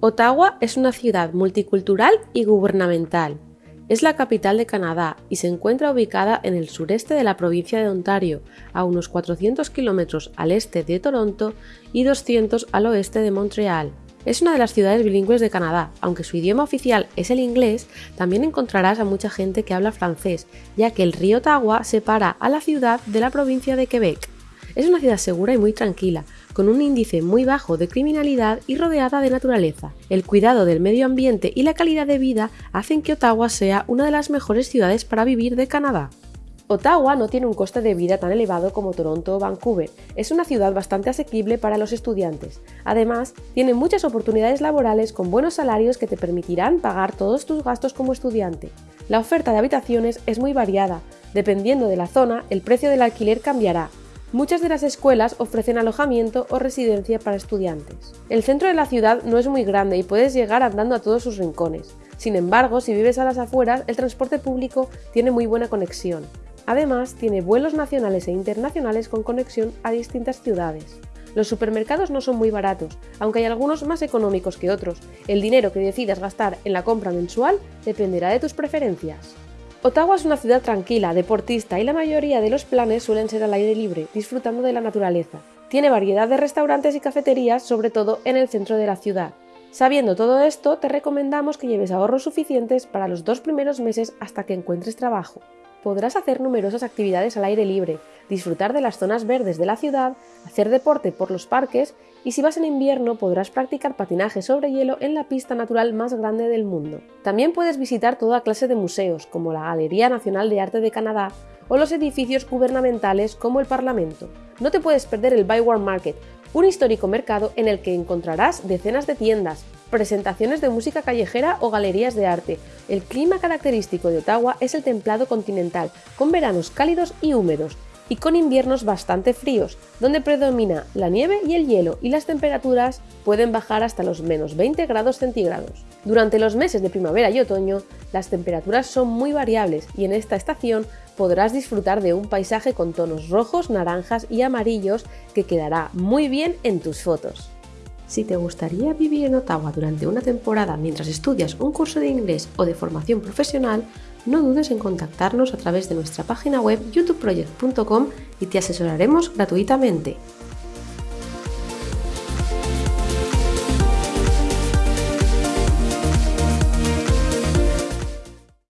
Ottawa es una ciudad multicultural y gubernamental. Es la capital de Canadá y se encuentra ubicada en el sureste de la provincia de Ontario, a unos 400 kilómetros al este de Toronto y 200 al oeste de Montreal. Es una de las ciudades bilingües de Canadá, aunque su idioma oficial es el inglés, también encontrarás a mucha gente que habla francés, ya que el río Ottawa separa a la ciudad de la provincia de Quebec. Es una ciudad segura y muy tranquila, con un índice muy bajo de criminalidad y rodeada de naturaleza. El cuidado del medio ambiente y la calidad de vida hacen que Ottawa sea una de las mejores ciudades para vivir de Canadá. Ottawa no tiene un coste de vida tan elevado como Toronto o Vancouver. Es una ciudad bastante asequible para los estudiantes. Además, tiene muchas oportunidades laborales con buenos salarios que te permitirán pagar todos tus gastos como estudiante. La oferta de habitaciones es muy variada. Dependiendo de la zona, el precio del alquiler cambiará, Muchas de las escuelas ofrecen alojamiento o residencia para estudiantes. El centro de la ciudad no es muy grande y puedes llegar andando a todos sus rincones. Sin embargo, si vives a las afueras, el transporte público tiene muy buena conexión. Además, tiene vuelos nacionales e internacionales con conexión a distintas ciudades. Los supermercados no son muy baratos, aunque hay algunos más económicos que otros. El dinero que decidas gastar en la compra mensual dependerá de tus preferencias. Ottawa es una ciudad tranquila, deportista y la mayoría de los planes suelen ser al aire libre, disfrutando de la naturaleza. Tiene variedad de restaurantes y cafeterías, sobre todo en el centro de la ciudad. Sabiendo todo esto, te recomendamos que lleves ahorros suficientes para los dos primeros meses hasta que encuentres trabajo. Podrás hacer numerosas actividades al aire libre, disfrutar de las zonas verdes de la ciudad, hacer deporte por los parques y si vas en invierno podrás practicar patinaje sobre hielo en la pista natural más grande del mundo. También puedes visitar toda clase de museos, como la Galería Nacional de Arte de Canadá o los edificios gubernamentales como el Parlamento. No te puedes perder el Byward Market, un histórico mercado en el que encontrarás decenas de tiendas, presentaciones de música callejera o galerías de arte. El clima característico de Ottawa es el templado continental, con veranos cálidos y húmedos, y con inviernos bastante fríos, donde predomina la nieve y el hielo y las temperaturas pueden bajar hasta los menos 20 grados centígrados. Durante los meses de primavera y otoño, las temperaturas son muy variables y en esta estación podrás disfrutar de un paisaje con tonos rojos, naranjas y amarillos que quedará muy bien en tus fotos. Si te gustaría vivir en Ottawa durante una temporada mientras estudias un curso de inglés o de formación profesional, no dudes en contactarnos a través de nuestra página web youtubeproject.com y te asesoraremos gratuitamente.